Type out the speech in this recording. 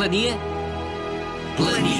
Плание? Плане.